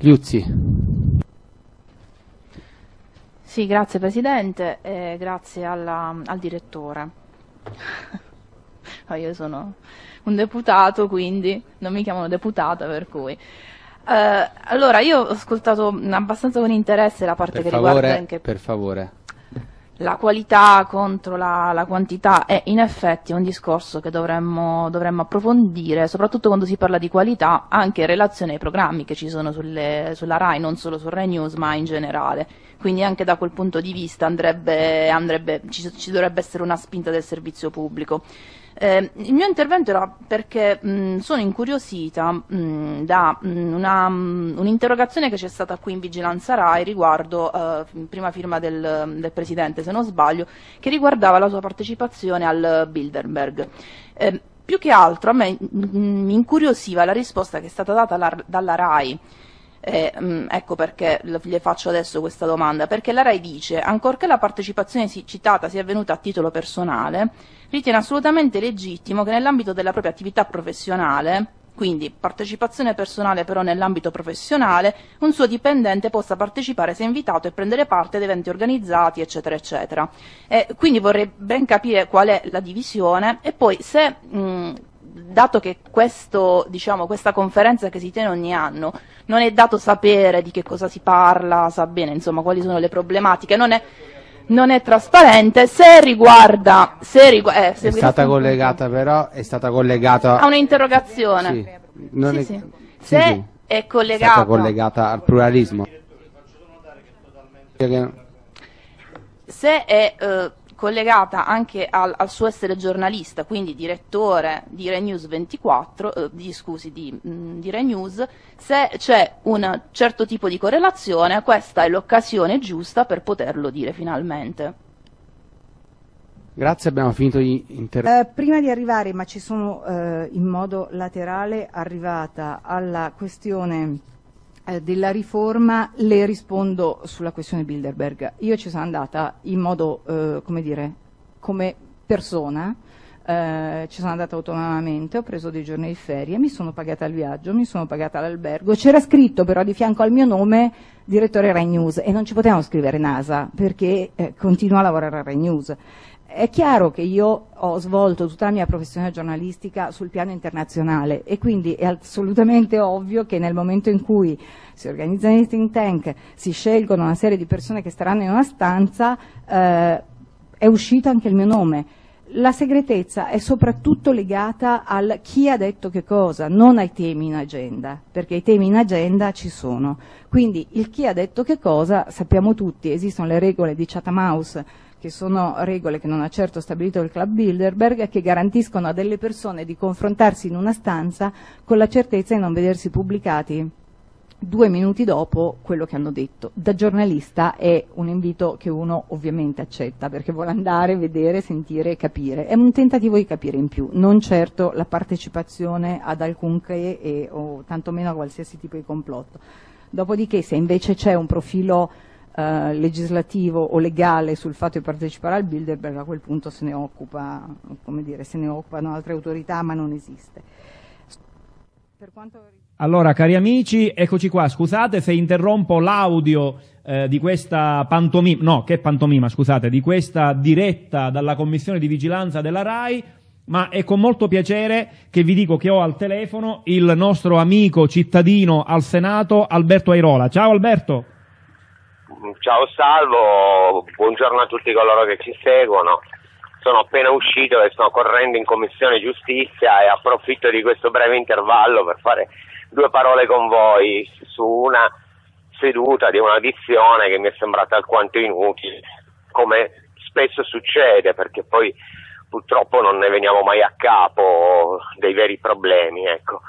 Liuzzi. Sì, grazie Presidente e grazie alla, al direttore. io sono un deputato, quindi non mi chiamano deputata, per cui... Uh, allora, io ho ascoltato abbastanza con interesse la parte per che favore, riguarda anche... Per favore la qualità contro la, la, quantità è in effetti un discorso che dovremmo, dovremmo, approfondire, soprattutto quando si parla di qualità, anche in relazione ai programmi che ci sono sulle, sulla RAI, non solo su RAI News, ma in generale. Quindi anche da quel punto di vista andrebbe, andrebbe, ci, ci dovrebbe essere una spinta del servizio pubblico. Eh, il mio intervento era perché mh, sono incuriosita mh, da un'interrogazione che c'è stata qui in Vigilanza RAI riguardo, eh, prima firma del, del, Presidente se non sbaglio, che riguardava la sua partecipazione al Bilderberg. Eh, più che altro a me mi incuriosiva la risposta che è stata data la, dalla RAI eh, ecco perché le faccio adesso questa domanda, perché la RAI dice, ancorché la partecipazione citata sia avvenuta a titolo personale, ritiene assolutamente legittimo che nell'ambito della propria attività professionale, quindi partecipazione personale però nell'ambito professionale, un suo dipendente possa partecipare se invitato e prendere parte ad eventi organizzati, eccetera, eccetera. Eh, quindi vorrei ben capire qual è la divisione e poi se mh, dato che questo, diciamo, questa conferenza che si tiene ogni anno non è dato sapere di che cosa si parla, sa bene insomma quali sono le problematiche, non è, non è trasparente, se riguarda... Se rigu eh, se è stata collegata punto, però, è stata collegata... A un'interrogazione. Sì, sì, è, sì. Se sì, è collegata... È stata collegata al pluralismo. Se è... Eh, collegata anche al, al, suo essere giornalista, quindi direttore di Rai News 24, eh, di, scusi, di, mh, mm, di Rai News, se c'è un certo tipo di correlazione, questa è l'occasione giusta per poterlo dire finalmente. Grazie, abbiamo finito gli interventi. Eh, prima di arrivare, ma ci sono eh, in modo laterale, arrivata alla questione eh, della riforma le rispondo sulla questione Bilderberg. Io ci sono andata in modo, eh, come dire, come persona, eh, ci sono andata autonomamente, ho preso dei giorni di ferie, mi sono pagata il viaggio, mi sono pagata l'albergo, c'era scritto però di fianco al mio nome direttore Rai News e non ci potevamo scrivere NASA perché eh, continuo a lavorare a Rai News. È chiaro che io ho svolto tutta la mia professione giornalistica sul piano internazionale e quindi è assolutamente ovvio che nel momento in cui si organizzano i think tank, si scelgono una serie di persone che staranno in una stanza, eh, è uscito anche il mio nome. La segretezza è soprattutto legata al chi ha detto che cosa, non ai temi in agenda, perché i temi in agenda ci sono. Quindi il chi ha detto che cosa, sappiamo tutti, esistono le regole di Chatham House che sono regole che non ha certo stabilito il Club Bilderberg, che garantiscono a delle persone di confrontarsi in una stanza con la certezza di non vedersi pubblicati due minuti dopo quello che hanno detto. Da giornalista è un invito che uno ovviamente accetta perché vuole andare, vedere, sentire e capire. È un tentativo di capire in più, non certo la partecipazione ad alcunché e, o tantomeno a qualsiasi tipo di complotto. Dopodiché se invece c'è un profilo eh, legislativo o legale sul fatto di partecipare al Bilderberg, a quel punto se ne, occupa, dire, se ne occupano altre autorità, ma non esiste. Allora, cari amici, eccoci qua. Scusate se interrompo l'audio eh, di questa pantomima, no, che pantomima, scusate, di questa diretta dalla Commissione di Vigilanza della RAI, ma è con molto piacere che vi dico che ho al telefono il nostro amico cittadino al Senato, Alberto Airola. Ciao Alberto. Ciao Salvo, buongiorno a tutti coloro che ci seguono. Sono appena uscito e sto correndo in Commissione Giustizia e approfitto di questo breve intervallo per fare due parole con voi su una seduta di un'audizione che mi è sembrata alquanto inutile, come spesso succede, perché poi purtroppo non ne veniamo mai a capo dei veri problemi. Ecco.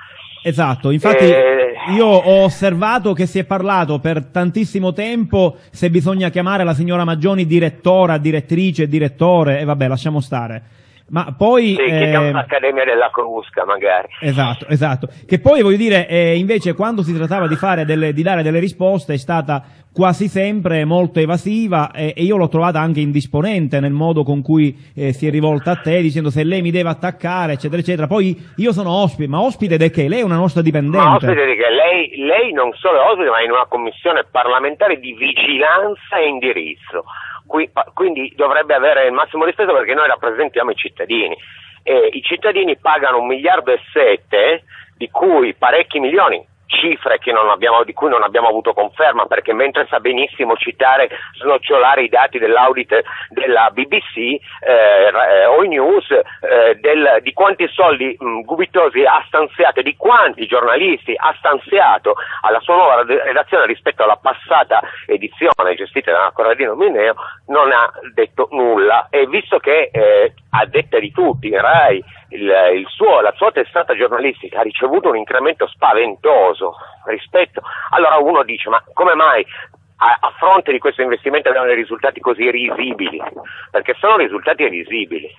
Esatto, infatti eh... io ho osservato che si è parlato per tantissimo tempo se bisogna chiamare la signora Maggioni direttora, direttrice, direttore e vabbè lasciamo stare. Ma poi... Sì, eh, l'Accademia della Crusca magari. Esatto, esatto. Che poi voglio dire, eh, invece, quando si trattava di, fare delle, di dare delle risposte, è stata quasi sempre molto evasiva e, e io l'ho trovata anche indisponente nel modo con cui eh, si è rivolta a te, dicendo se lei mi deve attaccare, eccetera, eccetera. Poi io sono ospite, ma ospite di che? Lei è una nostra dipendente. Ma ospite di che? Lei, lei non solo è ospite, ma è in una commissione parlamentare di vigilanza e indirizzo. Qui- quindi dovrebbe avere il massimo rispetto perché noi rappresentiamo i cittadini. E I cittadini pagano un miliardo e sette, di cui parecchi milioni cifre abbiamo, di cui non abbiamo avuto conferma perché mentre sa benissimo citare, snocciolare i dati dell'audit della BBC eh, o i news eh, del, di quanti soldi mh, Gubitosi ha stanziato di quanti giornalisti ha stanziato alla sua nuova redazione rispetto alla passata edizione gestita da Corradino Mineo non ha detto nulla. E visto che eh, a detta di tutti RAI il, il suo, la sua testata giornalistica ha ricevuto un incremento spaventoso rispetto, allora uno dice ma come mai a, fronte di questo investimento abbiamo dei risultati così risibili, perché sono risultati risibili.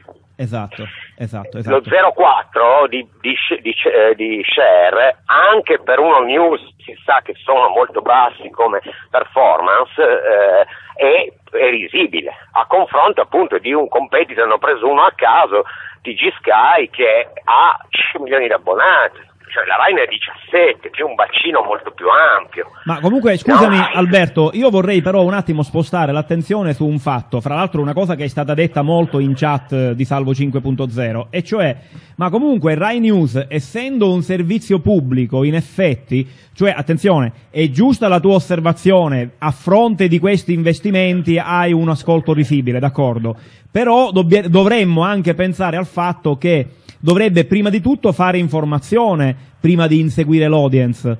Esatto, esatto, esatto. Lo 0,4 di, di, di, eh, di, share, anche per uno news si sa che sono molto bassi come performance, eh, è, è risibile. A confronto appunto di un competitor, hanno preso uno a caso, TG Sky, che ha 5 milioni di abbonati cioè la Rai ne ha 17, che è un bacino molto più ampio. Ma comunque, scusami no. Alberto, io vorrei però un attimo spostare l'attenzione su un fatto, fra l'altro una cosa che è stata detta molto in chat di Salvo 5.0, e cioè, ma comunque Rai News, essendo un servizio pubblico, in effetti, cioè, attenzione, è giusta la tua osservazione, a fronte di questi investimenti hai un ascolto risibile, d'accordo? Però dovremmo anche pensare al fatto che dovrebbe prima di tutto fare informazione prima di inseguire l'audience.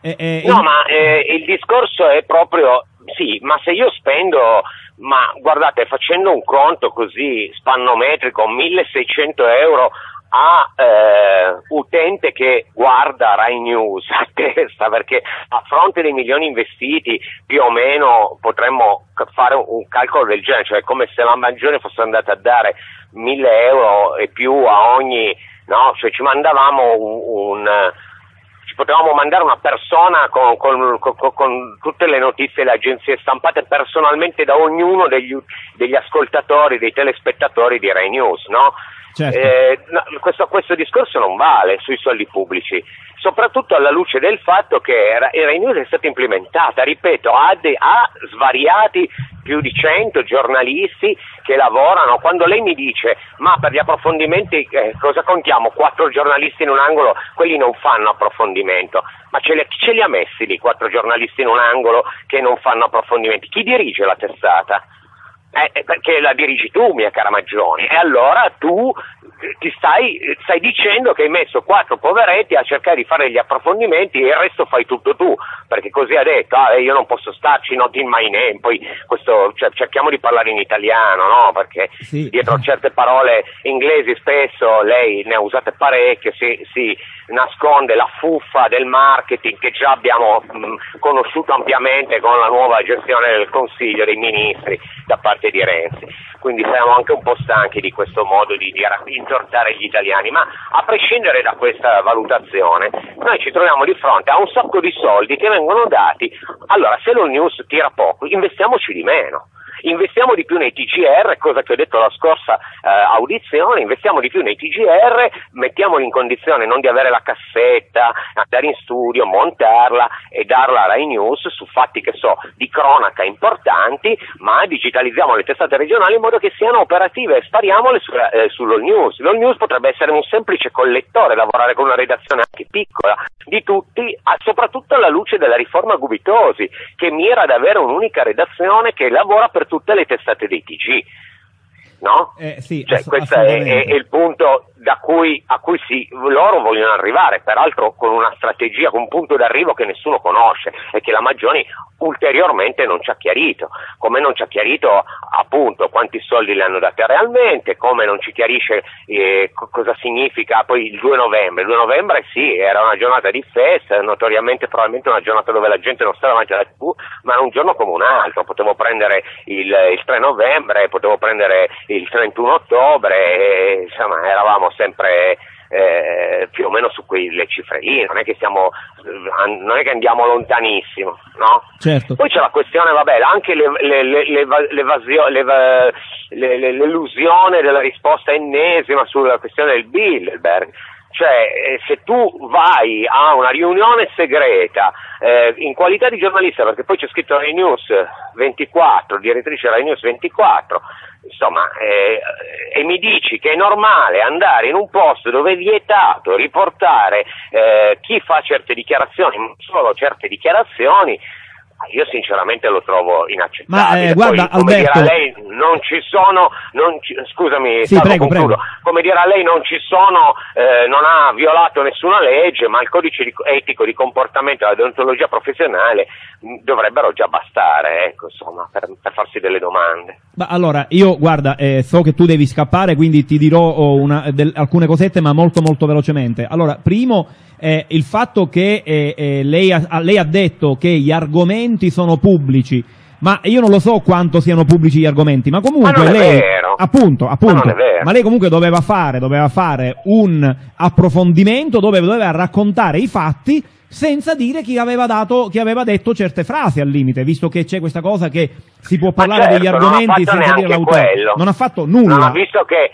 Eh, eh, no, il... ma eh, il discorso è proprio, sì, ma se io spendo, ma guardate, facendo un conto così spannometrico, 1600 euro a eh, utente che guarda Rai News a testa, perché a fronte dei milioni investiti più o meno potremmo fare un, calcolo del genere, cioè come se la Mangione fosse andata a dare 1000 euro e più a ogni, no? Cioè ci mandavamo un, un ci potevamo mandare una persona con, con, con, con, tutte le notizie le agenzie stampate personalmente da ognuno degli, degli ascoltatori, dei telespettatori di Rai News, no? Certo. Eh, no, questo, questo discorso non vale sui soldi pubblici soprattutto alla luce del fatto che Rai News è stata implementata, ripeto, ha, de, ha svariati più di 100 giornalisti che lavorano. Quando lei mi dice ma per gli approfondimenti eh, cosa contiamo? Quattro giornalisti in un angolo, quelli non fanno approfondimento. Ma ce li, ce li ha messi lì quattro giornalisti in un angolo che non fanno approfondimenti? Chi dirige la testata? Eh, perché la dirigi tu, mia cara Maggioni, e allora tu eh, ti stai, stai, dicendo che hai messo quattro poveretti a cercare di fare gli approfondimenti e il resto fai tutto tu, perché così ha detto, ah, io non posso starci, not in my name, poi questo, cioè, cerchiamo di parlare in italiano, no? Perché sì. dietro certe parole inglesi spesso lei ne ha usate parecchie, si, si nasconde la fuffa del marketing che già abbiamo mh, conosciuto ampiamente con la nuova gestione del Consiglio dei Ministri da parte di Renzi. Quindi siamo anche un po' stanchi di questo modo di, di intortare gli italiani, ma a prescindere da questa valutazione, noi ci troviamo di fronte a un sacco di soldi che vengono dati, allora se lo news tira poco, investiamoci di meno investiamo di più nei TGR, cosa che ho detto la scorsa eh, audizione, investiamo di più nei TGR, mettiamoli in condizione non di avere la cassetta, andare in studio, montarla e darla a Rai News su fatti che so di cronaca importanti, ma digitalizziamo le testate regionali in modo che siano operative e spariamole su, eh, sull'All News. L'All News potrebbe essere un semplice collettore, lavorare con una redazione anche piccola di tutti, soprattutto alla luce della riforma Gubitosi, che mira ad avere un'unica redazione che lavora per tutte le testate dei TG. No? Eh, sì, cioè, questo è, è, è, il punto cui, a cui si, loro vogliono arrivare, peraltro con una strategia, con un punto d'arrivo che nessuno conosce e che la Maggioni ulteriormente non ci ha chiarito, come non ci ha chiarito appunto quanti soldi le hanno date realmente, come non ci chiarisce eh, co- cosa significa poi il 2 novembre. Il 2 novembre sì, era una giornata di festa, notoriamente probabilmente una giornata dove la gente non stava davanti alla tv, ma era un giorno come un altro, potevo prendere il, il 3 novembre, potevo prendere il 31 ottobre, e, insomma eravamo sempre eh, più o meno su quelle cifre lì, non è che siamo, eh, non è che andiamo lontanissimo, no? Certo. Poi c'è la questione, vabbè, anche le- le- le- l'elusione della risposta ennesima sulla questione del Bilderberg. Cioè, eh, se tu vai a una riunione segreta eh, in qualità di giornalista, perché poi c'è scritto Rai News 24, direttrice Rai News 24, insomma, eh, e mi dici che è normale andare in un posto dove è vietato riportare eh, chi fa certe dichiarazioni, non solo certe dichiarazioni, io sinceramente lo trovo inaccettabile. Ma, eh, guarda, Poi, come Alberto- dirà lei, non ci sono, non ci- scusami, Sì, prego, prego. come dirà lei, non ci sono, eh, non ha violato nessuna legge, ma il codice di- etico di comportamento e la deontologia professionale mh, dovrebbero già bastare, ecco, insomma, per, per farsi delle domande. Ma allora, io guarda, eh, so che tu devi scappare, quindi ti dirò oh, una- del- alcune cosette, ma molto molto velocemente. Allora, primo, eh, il fatto che eh, eh, lei, ha, lei ha detto che gli argomenti sono pubblici, ma io non lo so quanto siano pubblici gli argomenti, ma comunque Ma lei, appunto, appunto, Ma ma lei comunque doveva fare, doveva fare un approfondimento dove doveva raccontare i fatti senza dire chi aveva, dato, chi aveva detto certe frasi al limite, visto che c'è questa cosa che si può parlare certo, degli argomenti senza dire l'autore. Non ha fatto nulla. Ha visto che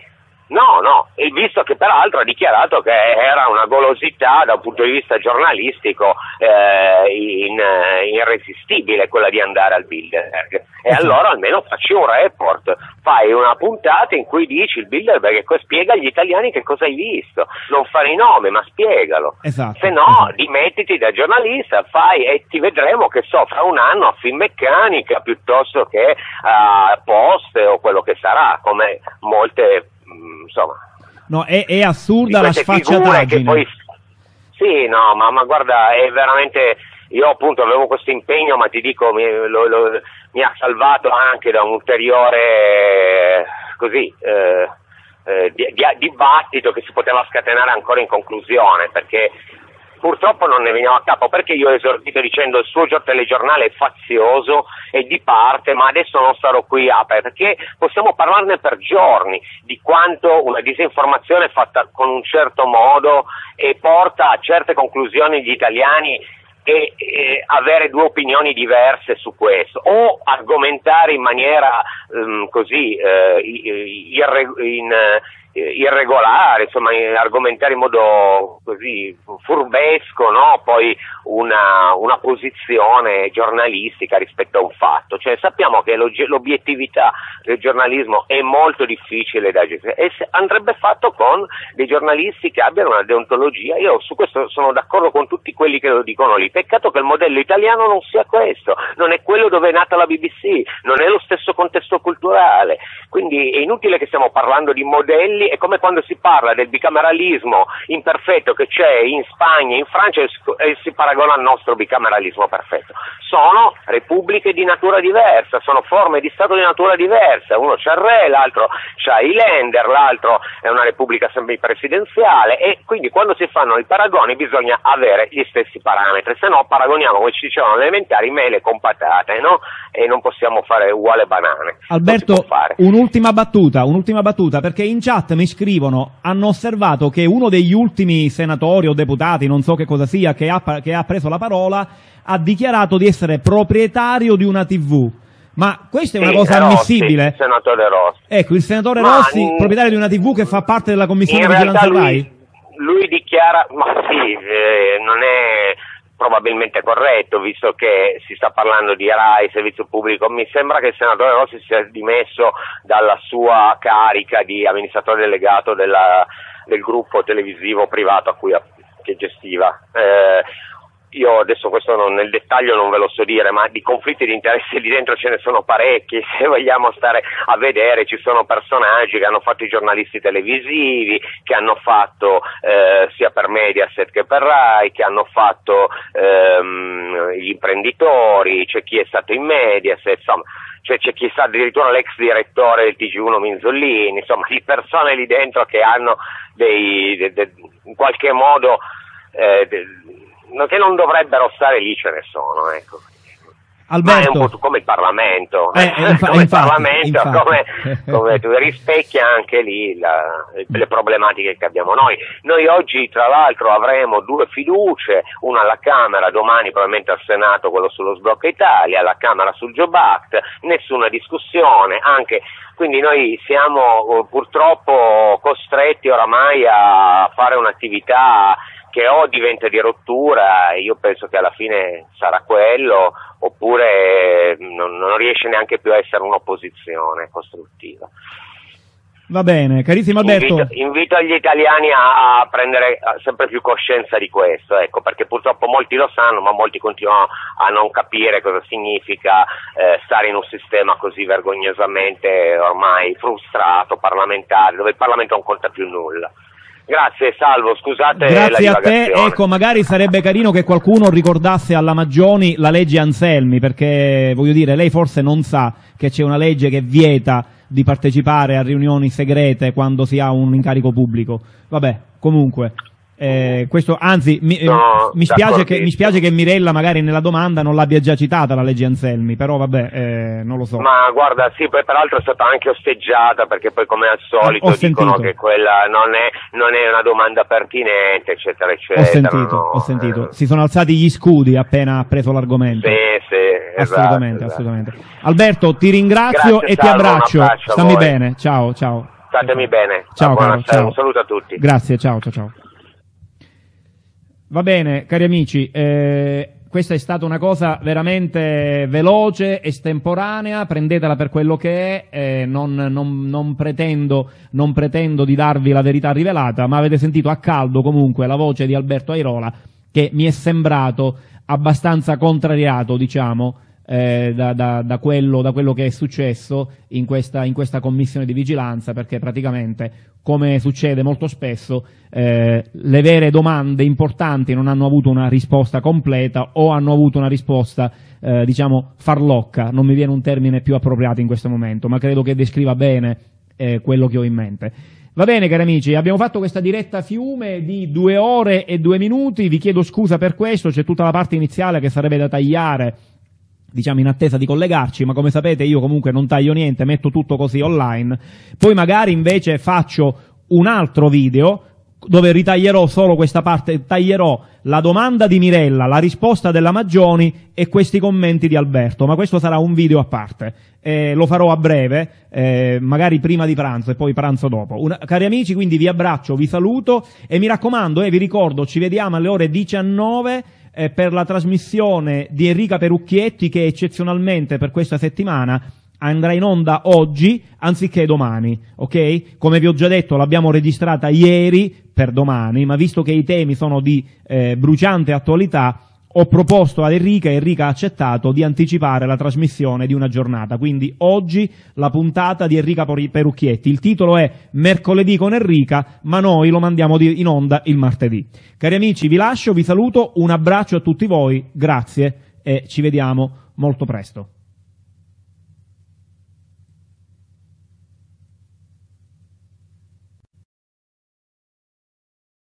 No, no, e visto che peraltro ha dichiarato che era una golosità da un punto di vista giornalistico eh, in- eh, irresistibile quella di andare al Bilderberg. E Esatto. allora almeno facci un report, fai una puntata in cui dici il Bilderberg e spiega agli italiani che cosa hai visto. Non fare i nomi, ma spiegalo. Esatto, Se no, esatto. dimettiti da giornalista, fai e ti vedremo che so, fra un anno a Finmeccanica piuttosto che a Post o quello che sarà, come molte, insomma, No, è, è assurda la sfacciataggine. poi... Sì, no, ma, ma guarda, è veramente... Io appunto avevo questo impegno, ma ti dico, mi, lo- lo- mi ha salvato anche da un ulteriore, così, eh, eh, di- di- dibattito che si poteva scatenare ancora in conclusione, perché purtroppo non ne veniamo a capo, perché io ho esordito dicendo il suo gio- telegiornale è fazioso e di parte, ma adesso non starò qui a perché possiamo parlarne per giorni di quanto una disinformazione fatta con un certo modo e porta a certe conclusioni gli italiani e, e avere due opinioni diverse su questo o argomentare in maniera ehm, così irre- in, eh, irregolare, insomma in- argomentare in modo così furbesco, no? poi una, una posizione giornalistica rispetto a un fatto. Cioè, sappiamo che l'obiettività del giornalismo è molto difficile da gestire e andrebbe fatto con dei giornalisti che abbiano una deontologia. Io su questo sono d'accordo con tutti quelli che lo dicono lì. Peccato che il modello italiano non sia questo, non è quello dove è nata la BBC, non è lo stesso contesto culturale. Quindi è inutile che stiamo parlando di modelli, è come quando si parla del bicameralismo imperfetto che c'è in Spagna, in Francia e si- paragona al nostro bicameralismo perfetto. Sono repubbliche di natura diversa, sono forme di Stato di natura diversa, uno c'ha il re, l'altro c'ha i lender, l'altro è una repubblica semipresidenziale e quindi quando si fanno i paragoni bisogna avere gli stessi parametri, se no paragoniamo come ci dicevano alle elementari mele con patate, no? E non possiamo fare uguale banane. Alberto, un'ultima battuta, un'ultima battuta, perché in chat mi scrivono, hanno osservato che uno degli ultimi senatori o deputati, non so che cosa sia, che ha, che ha preso la parola, ha dichiarato di essere proprietario di una TV. Ma questa è una Sì, cosa Rossi, ammissibile? il senatore Rossi. Ecco, il senatore Ma, Rossi, proprietario di una TV che fa parte della commissione di vigilanza RAI? lui, lui dichiara, ma sì, eh, non è probabilmente corretto, visto che si sta parlando di RAI, servizio pubblico. Mi sembra che il senatore Rossi sia dimesso dalla sua carica di amministratore delegato della- del gruppo televisivo privato a cui che gestiva. Eh, io adesso questo non, nel dettaglio non ve lo so dire, ma di conflitti di interesse lì dentro ce ne sono parecchi, se vogliamo stare a vedere ci sono personaggi che hanno fatto i giornalisti televisivi, che hanno fatto eh, sia per Mediaset che per Rai, che hanno fatto ehm, gli imprenditori, c'è chi è stato in Mediaset, insomma cioè c'è chi sa addirittura l'ex direttore del TG1 Minzolini, insomma di persone lì dentro che hanno dei, de, de, in qualche modo eh, de, che non dovrebbero stare lì ce ne sono, ecco. Alberto. Ma è un po' come il Parlamento, eh, eh, infa- come infatti, il Parlamento, come, come rispecchia anche lì la, le problematiche che abbiamo noi. Noi oggi tra l'altro avremo due fiducie, una alla Camera, domani probabilmente al Senato quello sullo sblocco Italia, alla Camera sul Job Act, nessuna discussione, anche quindi noi siamo eh, purtroppo costretti oramai a fare un'attività che o diventa di rottura, io penso che alla fine sarà quello, oppure non, non riesce neanche più a essere un'opposizione costruttiva. Va bene, carissimo Alberto. Invito, invito gli italiani a, a prendere sempre più coscienza di questo, ecco, perché purtroppo molti lo sanno, ma molti continuano a non capire cosa significa eh, stare in un sistema così vergognosamente ormai frustrato, parlamentare, dove il Parlamento non conta più nulla. Grazie, salvo, scusate Grazie la a te, ecco, magari sarebbe carino che qualcuno ricordasse alla Maggioni la legge Anselmi, perché voglio dire, lei forse non sa che c'è una legge che vieta di partecipare a riunioni segrete quando si ha un incarico pubblico. Vabbè, comunque. Eh, questo, anzi, mi, eh, No, mi spiace che, mi spiace che Mirella magari nella domanda non l'abbia già citata la legge Anselmi, però vabbè, eh, non lo so. Ma guarda, sì, poi peraltro è stata anche osteggiata perché poi come al solito Ho dicono sentito. che quella non è, non è una domanda pertinente, eccetera, eccetera. Ho sentito, no, ho sentito. eh, Si sono alzati gli scudi appena ha preso l'argomento. Sì, sì, esatto, assolutamente, esatto. assolutamente. Alberto, ti ringrazio Grazie, e ti Salvo, abbraccio. Stammi bene. Ciao, ciao. Statemi bene. Ciao, caro, ciao. un saluto a tutti. Grazie, ciao, ciao, ciao. Va bene, cari amici, eh, questa è stata una cosa veramente veloce, estemporanea, prendetela per quello che è, eh, non, non- non pretendo, non pretendo di darvi la verità rivelata, ma avete sentito a caldo comunque la voce di Alberto Airola che mi è sembrato abbastanza contrariato, diciamo, eh, da, da- da quello, da quello che è successo in questa, in questa commissione di vigilanza, perché praticamente, come succede molto spesso, eh, le vere domande importanti non hanno avuto una risposta completa o hanno avuto una risposta, eh, diciamo, farlocca. Non mi viene un termine più appropriato in questo momento, ma credo che descriva bene eh, quello che ho in mente. Va bene, cari amici, abbiamo fatto questa diretta fiume di due ore e due minuti. Vi chiedo scusa per questo, c'è tutta la parte iniziale che sarebbe da tagliare diciamo in attesa di collegarci, ma come sapete io comunque non taglio niente, metto tutto così online. Poi magari invece faccio un altro video dove ritaglierò solo questa parte, taglierò la domanda di Mirella, la risposta della Maggioni e questi commenti di Alberto, ma questo sarà un video a parte. Eh, lo farò a breve, eh, magari prima di pranzo e poi pranzo dopo. Una- cari amici, quindi vi abbraccio, vi saluto e mi raccomando, e vi ricordo, ci vediamo alle ore 19 eh, per la trasmissione di Enrica Perucchietti che eccezionalmente per questa settimana andrà in onda oggi anziché domani, ok? Come vi ho già detto l'abbiamo registrata ieri per domani, ma visto che i temi sono di eh, bruciante attualità ho proposto ad Enrica e Enrica ha accettato di anticipare la trasmissione di una giornata, quindi oggi la puntata di Enrica Perucchietti. Il titolo è Mercoledì con Enrica, ma noi lo mandiamo di- in onda il martedì. Cari amici, vi lascio, vi saluto, un abbraccio a tutti voi, grazie e ci vediamo molto presto.